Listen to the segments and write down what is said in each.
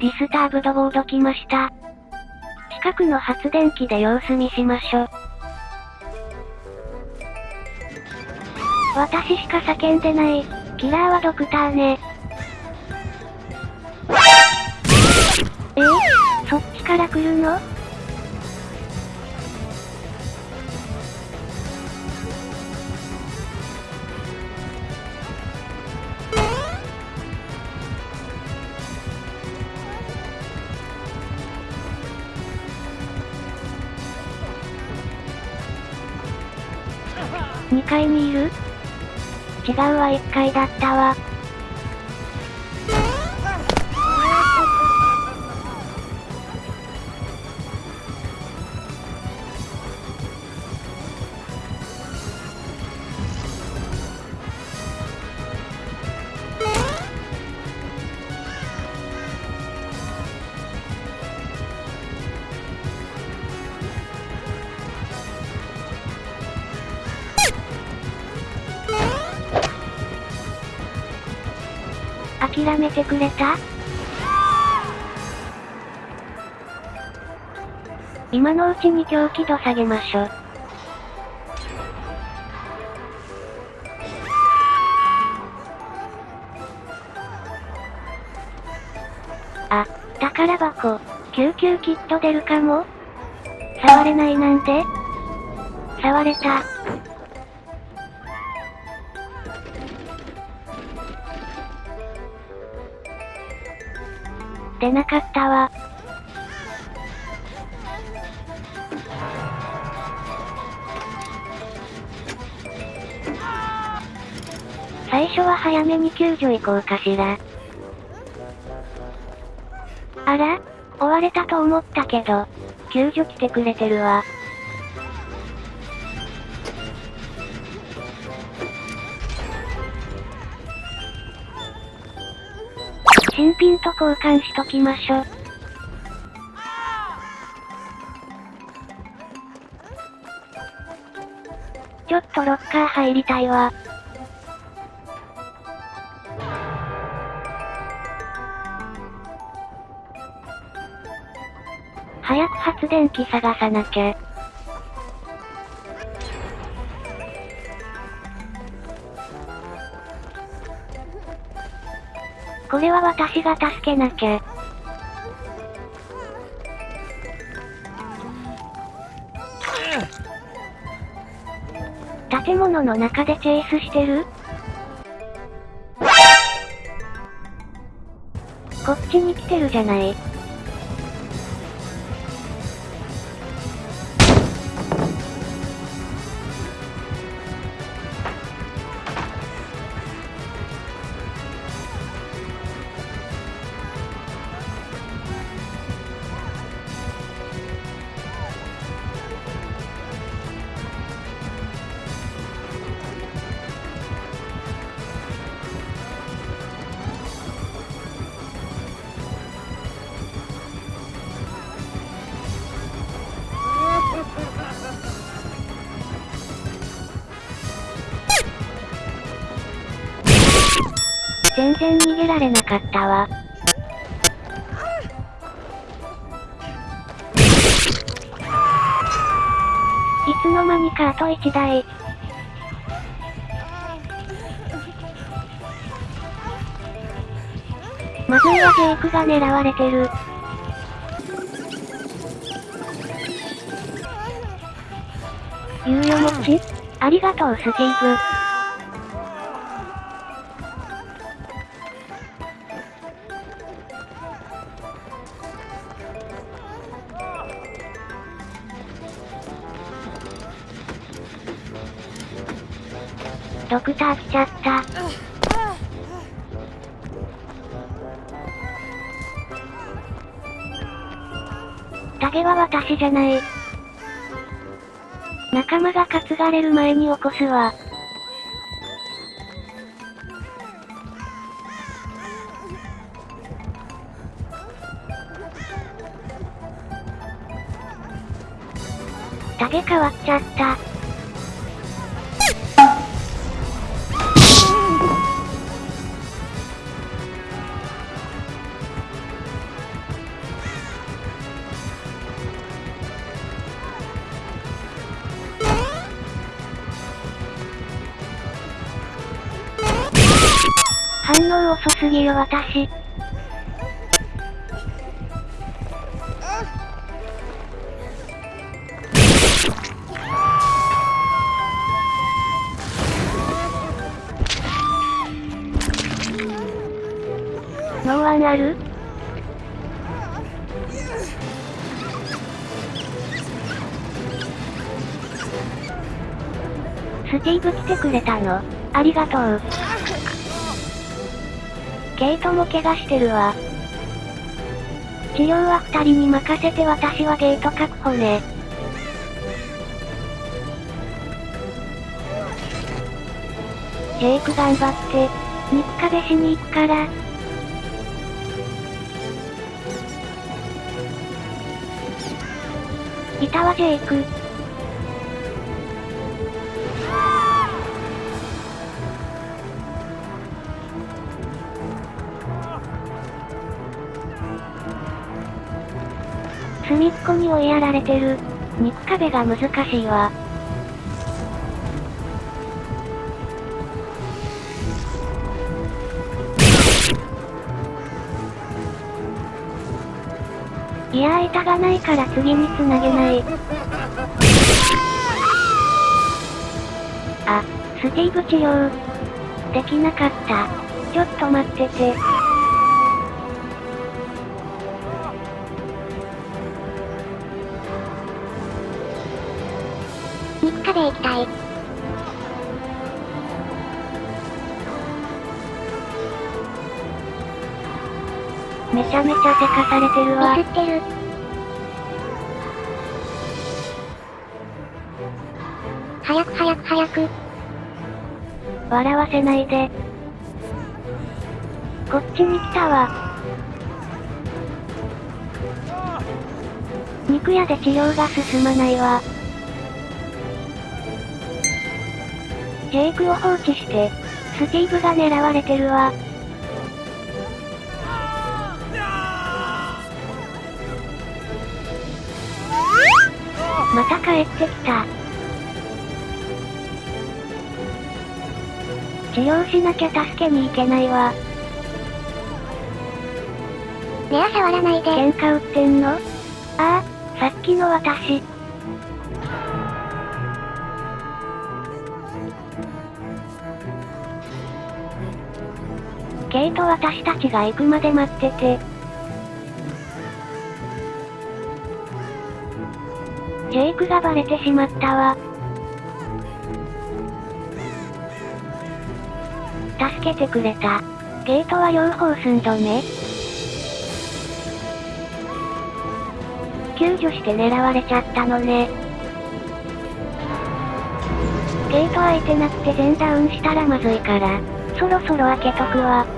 ディスターブドボード来ました。近くの発電機で様子見しましょ。私しか叫んでない。キラーはドクターね。え？そっちから来るの？2階にいる？違うわ1階だったわ。諦めてくれた？今のうちに狂気度下げましょ。あ、宝箱、救急キット出るかも？触れないなんて？触れた。出なかったわ。最初は早めに救助行こうかしら。あら？追われたと思ったけど、救助来てくれてるわ。交換しときましょ。ちょっとロッカー入りたいわ。早く発電機探さなきゃ。これは私が助けなきゃ。建物の中でチェイスしてる？こっちに来てるじゃない。全然逃げられなかったわ。いつの間にかあと1台。まずいはジェイクが狙われてる。猶予持ちありがとうスティーブ。ドクター来ちゃった。タゲは私じゃない。仲間が担がれる前に起こすわ。タゲ変わっちゃった。遅すぎよ私。ノーワンあるスティーブ来てくれたの？ありがとう。ケイトも怪我してるわ。治療は二人に任せて私はゲート確保ね。ジェイク頑張って、肉壁しに行くから。いたわジェイク。隅っこに追いやられてる。肉壁が難しいわ。いやー板がないから次に繋げない。あ、スティーブ治療。できなかった。ちょっと待ってて。めちゃめちゃせかされてるわ。ミスってる。早く早く早く。笑わせないで。こっちに来たわ。肉屋で治療が進まないわ。ジェイクを放置して、スティーブが狙われてるわ。帰ってきた。治療しなきゃ助けに行けないわ。レア触らないで。喧嘩売ってんの？ああ、さっきの私。ケイと私たちが行くまで待ってて。ジェイクがバレてしまったわ。助けてくれた。ゲートは両方寸止め救助して狙われちゃったのね。ゲート空いてなくて全ダウンしたらまずいから、そろそろ開けとくわ。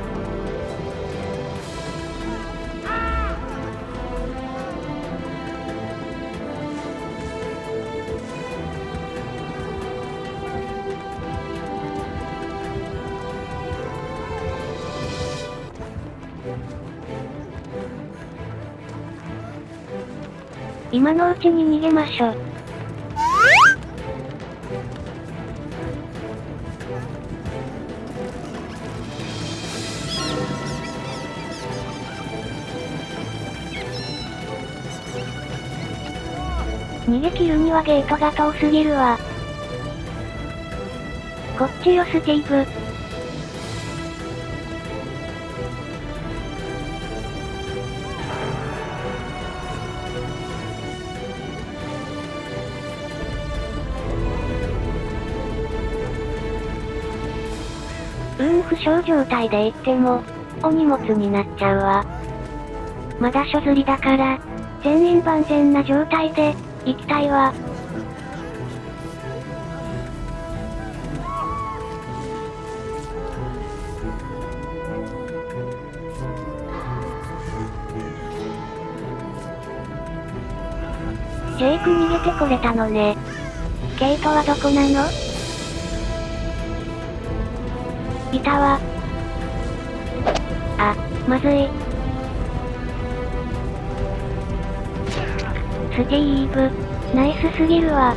今のうちに逃げましょう。逃げ切るにはゲートが遠すぎるわ。こっちよスティーブ。負傷状態で行っても、お荷物になっちゃうわ。まだ所釣りだから、全員万全な状態で、行きたいわ。ジェイク逃げてこれたのね。ケイトはどこなの？いたわ。あ、まずい。スティーブ、ナイスすぎるわ。